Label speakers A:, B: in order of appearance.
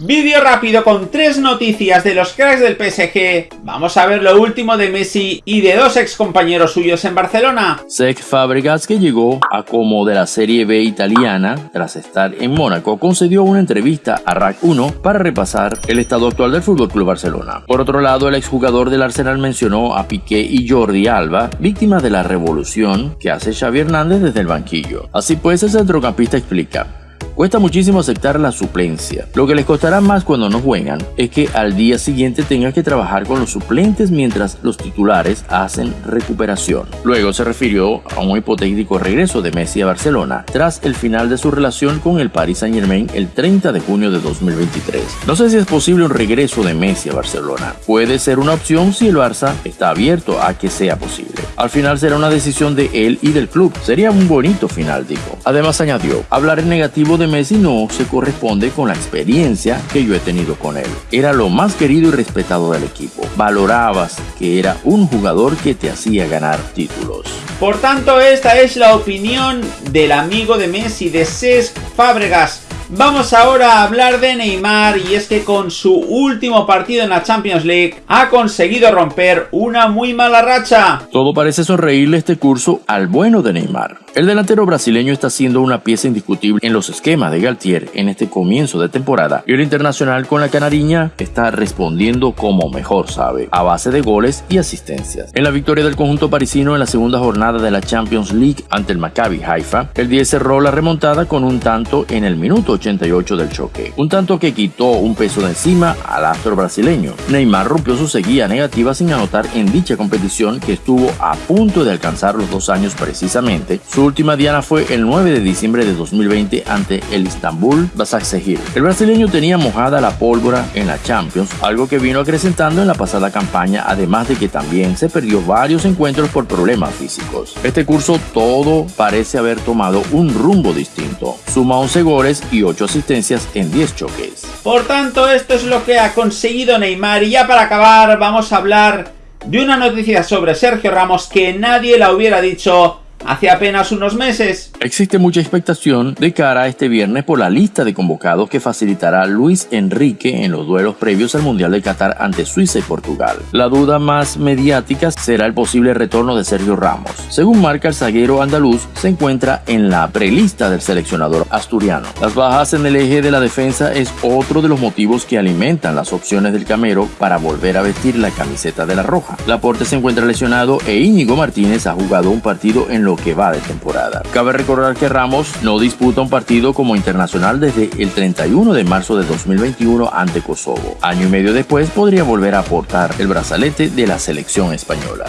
A: Vídeo rápido con tres noticias de los cracks del PSG. Vamos a ver lo último de Messi y de dos ex compañeros suyos en Barcelona.
B: Cesc Fabregas, que llegó a como de la Serie B italiana tras estar en Mónaco, concedió una entrevista a RAC 1 para repasar el estado actual del FC Barcelona. Por otro lado, el exjugador del Arsenal mencionó a Piqué y Jordi Alba, víctimas de la revolución que hace Xavi Hernández desde el banquillo. Así pues, el centrocampista explica. Cuesta muchísimo aceptar la suplencia. Lo que les costará más cuando no juegan es que al día siguiente tengan que trabajar con los suplentes mientras los titulares hacen recuperación. Luego se refirió a un hipotético regreso de Messi a Barcelona tras el final de su relación con el Paris Saint Germain el 30 de junio de 2023. No sé si es posible un regreso de Messi a Barcelona. Puede ser una opción si el Barça está abierto a que sea posible. Al final será una decisión de él y del club. Sería un bonito final, dijo. Además añadió, hablar en negativo de Messi no se corresponde con la experiencia que yo he tenido con él. Era lo más querido y respetado del equipo. Valorabas que era un jugador que te hacía ganar títulos.
A: Por tanto, esta es la opinión del amigo de Messi, de Cesc Fábregas. Vamos ahora a hablar de Neymar y es que con su último partido en la Champions League ha conseguido romper una muy mala racha.
B: Todo parece sonreírle este curso al bueno de Neymar. El delantero brasileño está siendo una pieza indiscutible en los esquemas de Galtier en este comienzo de temporada y el internacional con la canariña está respondiendo como mejor sabe, a base de goles y asistencias. En la victoria del conjunto parisino en la segunda jornada de la Champions League ante el Maccabi Haifa, el 10 cerró la remontada con un tanto en el minuto 88 del choque, un tanto que quitó un peso de encima al astro brasileño. Neymar rompió su seguida negativa sin anotar en dicha competición que estuvo a punto de alcanzar los dos años precisamente. Su última diana fue el 9 de diciembre de 2020 ante el Istanbul Basaksehir. El brasileño tenía mojada la pólvora en la Champions, algo que vino acrecentando en la pasada campaña, además de que también se perdió varios encuentros por problemas físicos. Este curso todo parece haber tomado un rumbo distinto. Suma 11 goles y 8 asistencias en 10 choques.
A: Por tanto, esto es lo que ha conseguido Neymar y ya para acabar vamos a hablar de una noticia sobre Sergio Ramos que nadie la hubiera dicho hace apenas unos meses.
B: Existe mucha expectación de cara a este viernes por la lista de convocados que facilitará Luis Enrique en los duelos previos al Mundial de Qatar ante Suiza y Portugal. La duda más mediática será el posible retorno de Sergio Ramos. Según marca el zaguero andaluz, se encuentra en la prelista del seleccionador asturiano. Las bajas en el eje de la defensa es otro de los motivos que alimentan las opciones del Camero para volver a vestir la camiseta de la Roja. Laporte se encuentra lesionado e Íñigo Martínez ha jugado un partido en que va de temporada. Cabe recordar que Ramos no disputa un partido como internacional desde el 31 de marzo de 2021 ante Kosovo. Año y medio después podría volver a aportar el brazalete de la selección española.